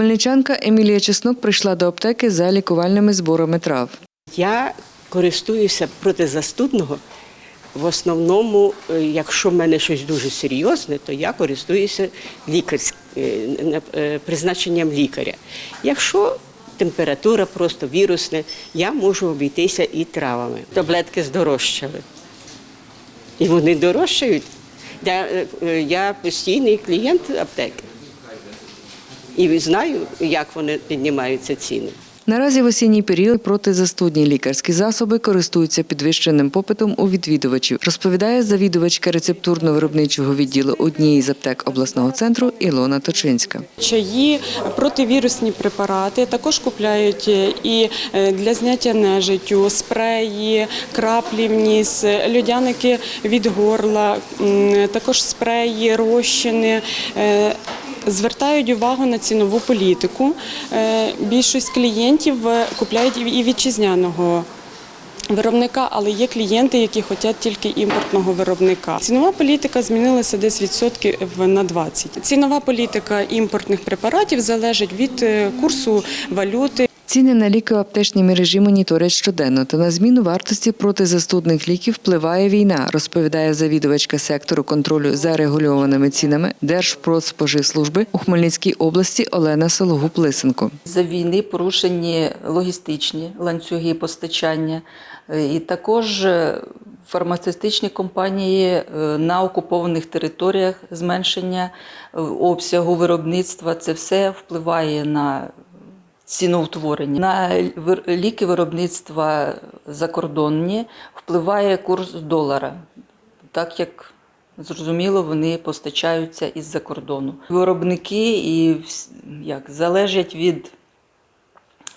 Хмельничанка Емілія Чеснок прийшла до аптеки за лікувальними зборами трав. Я користуюся протизастудного. В основному, е, якщо в мене щось дуже серйозне, то я користуюся лікарськ... е, е, призначенням лікаря. Якщо температура просто вірусна, я можу обійтися і травами. Таблетки здорожчали. І вони дорожчають. Я, я постійний клієнт аптеки. І знаю, як вони піднімаються ціни. Наразі в осінній період протизастудні лікарські засоби користуються підвищеним попитом у відвідувачів, розповідає завідувачка рецептурно-виробничого відділу однієї з аптек обласного центру Ілона Точинська. Чаї, противірусні препарати також купляють е, і е, для зняття нежиттю, спреї, краплі в ніс, льодяники від горла, також спреї, розчини. Звертають увагу на цінову політику. Е, Більшість клієнтів е, купляють і і вітчизняного виробника, але є клієнти, які хочуть тільки імпортного виробника. Цінова політика змінилася десь відсотків на 20. Цінова політика імпортних препаратів залежить від е, курсу валюти. Ціни на ліки у аптечній мережі моніторять щоденно, та на зміну вартості протизастудних ліків впливає війна, розповідає завідувачка сектору контролю за регульованими цінами Держпродспоживслужби у Хмельницькій області Олена Сологуб-Лисенко. За війни порушені логістичні ланцюги постачання, Е, і також е, фармацевтичні компанії е, на окупованих територіях зменшення обсягу виробництва. Це все впливає на ціноутворення. На ліки виробництва закордонні впливає курс долара, так як Зрозуміло, вони постачаються із-за кордону. Виробники і як залежать від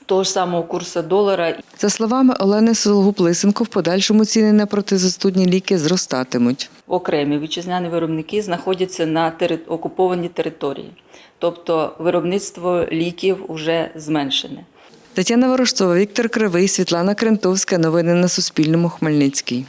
того ж самого курсу долара. За словами Олени Сологуб-Лисенко, в подальшому ціни на протизастудні ліки зростатимуть. Окремі вітчизняні виробники знаходяться на тери... окупованій території, тобто виробництво ліків вже зменшене. Тетяна Ворожцова, Віктор Кривий, Світлана Крентовська. Новини на Суспільному. Хмельницький.